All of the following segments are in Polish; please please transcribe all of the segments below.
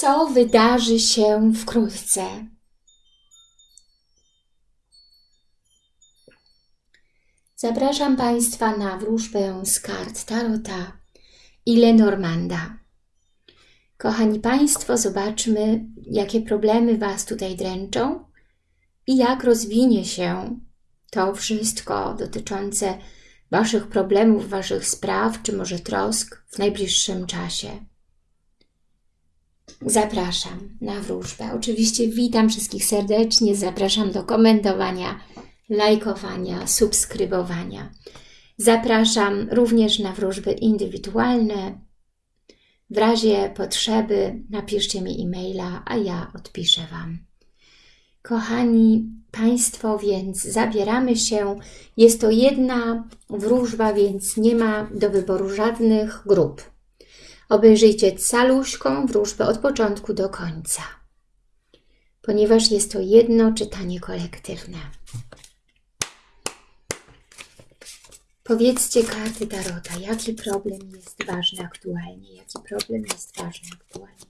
co wydarzy się wkrótce. Zapraszam Państwa na wróżbę z kart Tarota i Lenormanda. Kochani Państwo, zobaczmy, jakie problemy Was tutaj dręczą i jak rozwinie się to wszystko dotyczące Waszych problemów, Waszych spraw, czy może trosk w najbliższym czasie. Zapraszam na wróżbę. Oczywiście witam wszystkich serdecznie, zapraszam do komentowania, lajkowania, subskrybowania. Zapraszam również na wróżby indywidualne. W razie potrzeby napiszcie mi e-maila, a ja odpiszę Wam. Kochani Państwo, więc zabieramy się. Jest to jedna wróżba, więc nie ma do wyboru żadnych grup. Obejrzyjcie caluśką wróżbę od początku do końca, ponieważ jest to jedno czytanie kolektywne. Powiedzcie karty Tarota, jaki problem jest ważny aktualnie, jaki problem jest ważny aktualnie,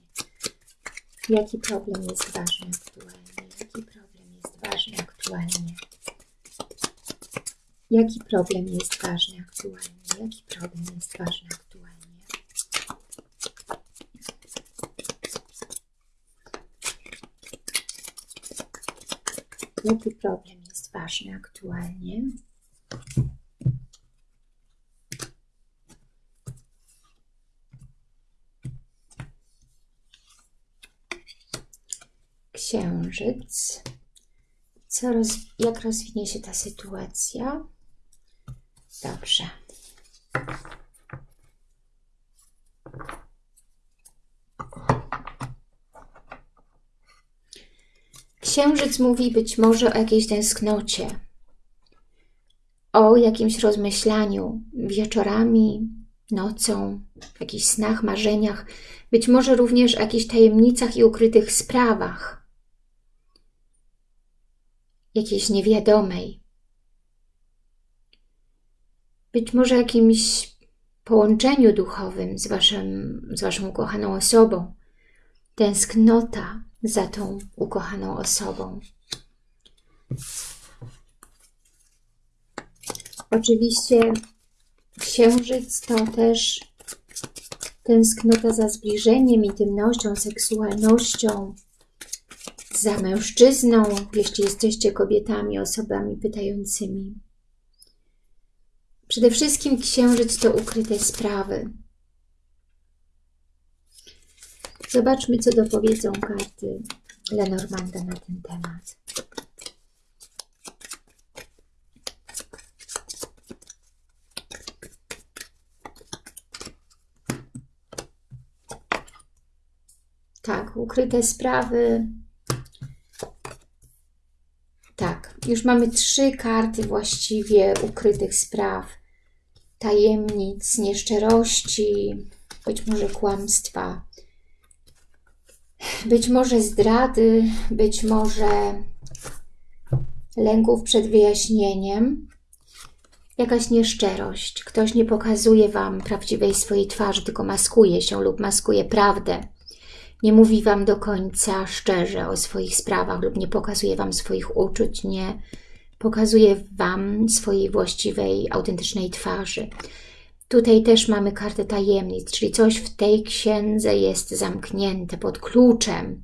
jaki problem jest ważny aktualnie, jaki problem jest ważny aktualnie, jaki problem jest ważny aktualnie, jaki problem jest ważny aktualnie. Jaki problem jest ważny aktualnie? Księżyc. Co roz, jak rozwinie się ta sytuacja? Dobrze. Księżyc mówi być może o jakiejś tęsknocie, o jakimś rozmyślaniu wieczorami, nocą, w jakichś snach, marzeniach, być może również o jakichś tajemnicach i ukrytych sprawach, jakiejś niewiadomej. Być może jakimś połączeniu duchowym z, waszym, z Waszą ukochaną osobą. Tęsknota za tą ukochaną osobą. Oczywiście księżyc to też tęsknota za zbliżeniem, intymnością, seksualnością, za mężczyzną, jeśli jesteście kobietami, osobami pytającymi. Przede wszystkim księżyc to ukryte sprawy, Zobaczmy, co dopowiedzą karty Lenormanda na ten temat. Tak, ukryte sprawy. Tak, już mamy trzy karty właściwie ukrytych spraw. Tajemnic, nieszczerości, być może kłamstwa być może zdrady, być może lęków przed wyjaśnieniem, jakaś nieszczerość. Ktoś nie pokazuje Wam prawdziwej swojej twarzy, tylko maskuje się lub maskuje prawdę. Nie mówi Wam do końca szczerze o swoich sprawach lub nie pokazuje Wam swoich uczuć, nie pokazuje Wam swojej właściwej, autentycznej twarzy. Tutaj też mamy kartę tajemnic, czyli coś w tej księdze jest zamknięte pod kluczem,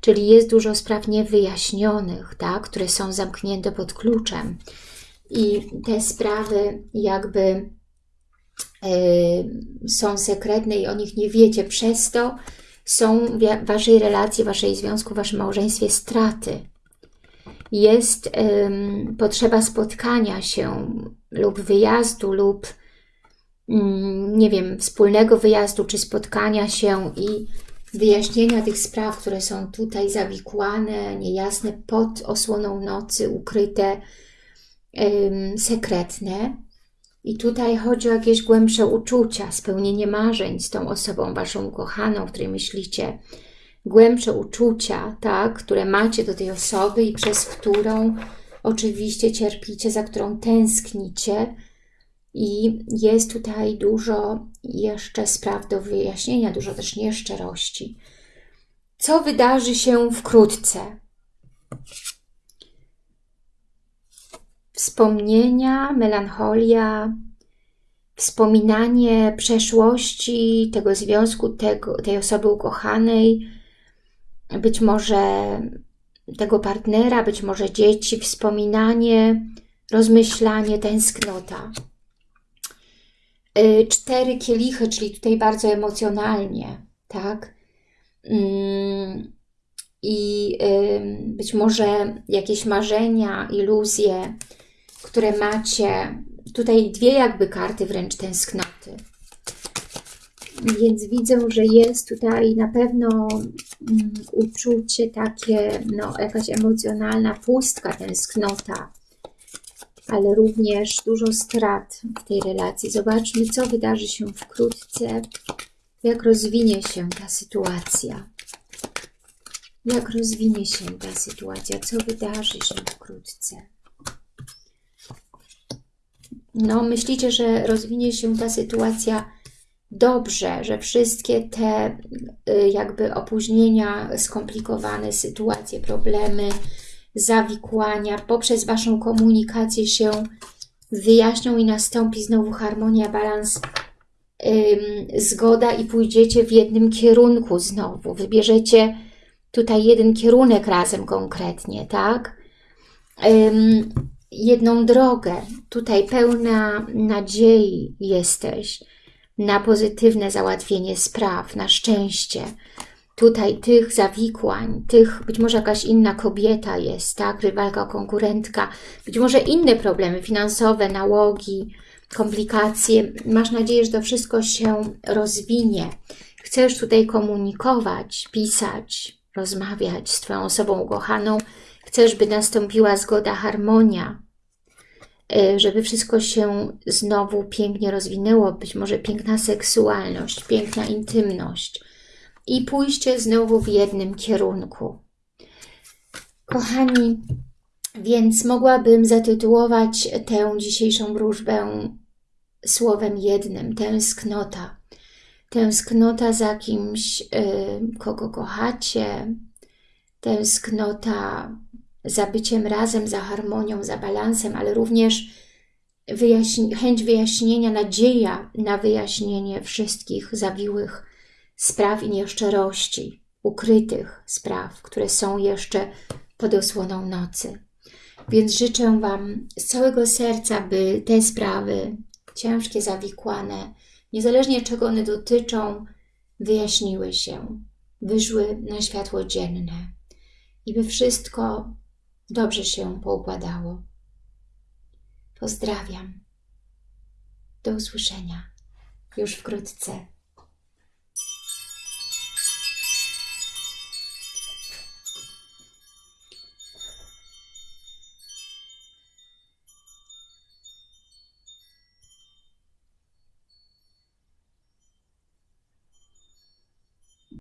czyli jest dużo spraw niewyjaśnionych, tak, które są zamknięte pod kluczem. I te sprawy jakby yy, są sekretne i o nich nie wiecie, przez to są w Waszej relacji, Waszej związku, Waszym małżeństwie straty. Jest yy, potrzeba spotkania się lub wyjazdu lub nie wiem, wspólnego wyjazdu czy spotkania się i wyjaśnienia tych spraw, które są tutaj zawikłane, niejasne, pod osłoną nocy, ukryte, sekretne. I tutaj chodzi o jakieś głębsze uczucia, spełnienie marzeń z tą osobą Waszą ukochaną, o której myślicie, głębsze uczucia, tak, które macie do tej osoby i przez którą oczywiście cierpicie, za którą tęsknicie, i jest tutaj dużo jeszcze spraw do wyjaśnienia, dużo też nieszczerości. Co wydarzy się wkrótce? Wspomnienia, melancholia, wspominanie przeszłości, tego związku, tego, tej osoby ukochanej, być może tego partnera, być może dzieci, wspominanie, rozmyślanie, tęsknota. Y, cztery kielichy, czyli tutaj bardzo emocjonalnie, tak? Mm, I być może jakieś marzenia, iluzje, które macie. Tutaj dwie jakby karty wręcz tęsknoty. Więc widzę, że jest tutaj na pewno um, uczucie takie, no jakaś emocjonalna pustka, tęsknota, ale również dużo strat w tej relacji. Zobaczmy, co wydarzy się wkrótce, jak rozwinie się ta sytuacja. Jak rozwinie się ta sytuacja, co wydarzy się wkrótce. No, myślicie, że rozwinie się ta sytuacja dobrze, że wszystkie te y, jakby opóźnienia, skomplikowane sytuacje, problemy, zawikłania poprzez Waszą komunikację się wyjaśnią i nastąpi znowu harmonia, balans, zgoda i pójdziecie w jednym kierunku znowu. Wybierzecie tutaj jeden kierunek razem konkretnie, tak? jedną drogę. Tutaj pełna nadziei jesteś na pozytywne załatwienie spraw, na szczęście. Tutaj tych zawikłań, tych być może jakaś inna kobieta jest, tak, rywalka, konkurentka, być może inne problemy finansowe, nałogi, komplikacje. Masz nadzieję, że to wszystko się rozwinie. Chcesz tutaj komunikować, pisać, rozmawiać z Twoją osobą ukochaną. Chcesz, by nastąpiła zgoda, harmonia, e, żeby wszystko się znowu pięknie rozwinęło, być może piękna seksualność, piękna intymność i pójście znowu w jednym kierunku. Kochani, więc mogłabym zatytułować tę dzisiejszą wróżbę słowem jednym, tęsknota. Tęsknota za kimś, y, kogo kochacie, tęsknota za byciem razem, za harmonią, za balansem, ale również wyjaśni chęć wyjaśnienia, nadzieja na wyjaśnienie wszystkich zawiłych spraw i nieszczerości, ukrytych spraw, które są jeszcze pod osłoną nocy. Więc życzę Wam z całego serca, by te sprawy ciężkie, zawikłane, niezależnie czego one dotyczą, wyjaśniły się, wyszły na światło dzienne i by wszystko dobrze się poukładało. Pozdrawiam. Do usłyszenia już wkrótce.